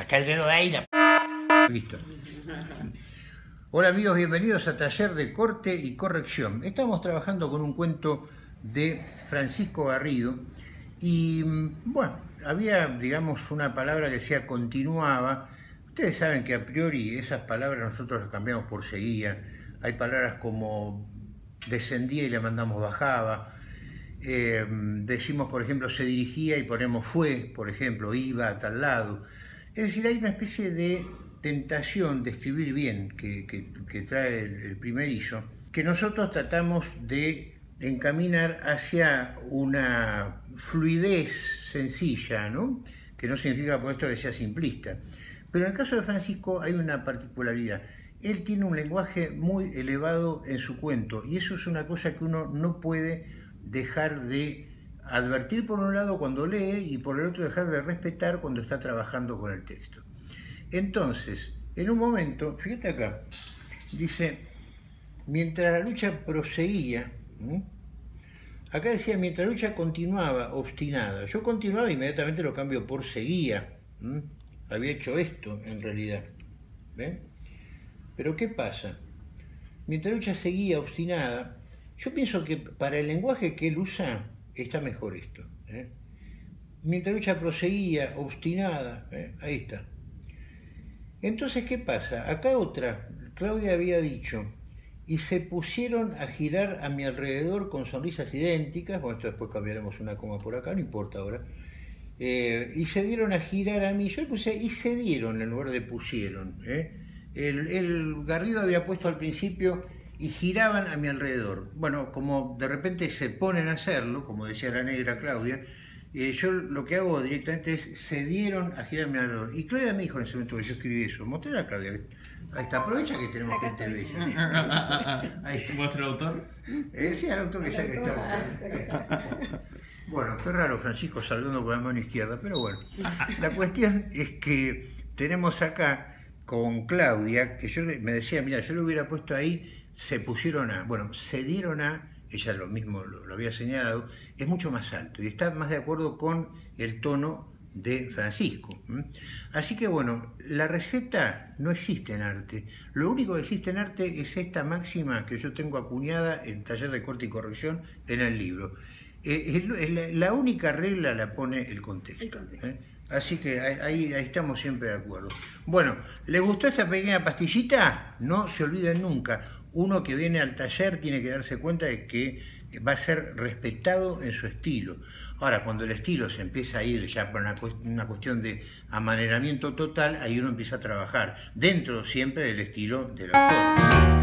Saca el dedo de ahí. La... Listo. Hola amigos, bienvenidos a Taller de Corte y Corrección. Estamos trabajando con un cuento de Francisco Garrido y bueno, había digamos una palabra que decía continuaba. Ustedes saben que a priori esas palabras nosotros las cambiamos por seguía. Hay palabras como descendía y le mandamos bajaba. Eh, decimos, por ejemplo, se dirigía y ponemos fue, por ejemplo, iba a tal lado. Es decir, hay una especie de tentación de escribir bien que, trae el, el primerizo, que nosotros tratamos de encaminar hacia una fluidez sencilla, ¿no? que no significa por esto que sea simplista. Pero en el caso de Francisco hay una particularidad. Él tiene un lenguaje muy elevado en su cuento y eso es una cosa que uno no puede dejar de advertir por un lado cuando lee y por el otro dejar de respetar cuando está trabajando con el texto. Entonces, en un momento, fíjate acá, dice, mientras la lucha proseguía, acá decía, mientras la lucha continuaba, obstinada, yo continuaba inmediatamente lo cambio por seguía, había hecho esto en realidad, ¿ven? Pero ¿qué pasa? Mientras la lucha seguía obstinada, yo pienso que para el lenguaje que él usa está mejor esto. ¿eh? Mientras lucha proseguía obstinada, ¿eh? ahí está. Entonces, ¿qué pasa? Acá otra, Claudia había dicho, y se pusieron a girar a mi alrededor con sonrisas idénticas, bueno, esto después cambiaremos una coma por acá, no importa ahora, eh, y se dieron a girar a mí, yo puse, y se dieron en lugar de pusieron. ¿eh? El, Garrido había puesto al principio, y giraban a mi alrededor. Bueno, como de repente se ponen a hacerlo, como decía la negra Claudia, eh, yo lo que hago directamente es, se dieron a girar a mi alrededor. Y Claudia me dijo en ese momento que yo escribí eso, mostré a Claudia. Ahí está, aprovecha que tenemos gente bella. Ahí está. el autor? Eh, sí, el autor que ya que está. Bueno, qué raro Francisco saludando con la mano izquierda, pero bueno. La cuestión es que tenemos acá con Claudia, que yo me decía, mira, yo lo hubiera puesto ahí, se pusieron a, bueno, se dieron a ella lo mismo lo, había señalado, es mucho más alto y está más de acuerdo con el tono de Francisco. Así que bueno, la receta no existe en arte. Lo único que existe en arte es esta máxima que yo tengo acuñada en taller de corte y corrección en el libro. Eh, la única regla la pone el contexto. ¿eh? Así que ahí, estamos siempre de acuerdo. Bueno, ¿les gustó esta pequeña pastillita? No se olviden nunca uno que viene al taller tiene que darse cuenta de que va a ser respetado en su estilo. Ahora, cuando el estilo se empieza a ir ya por una, cuestión de amaneramiento total, ahí uno empieza a trabajar, dentro siempre del estilo del autor.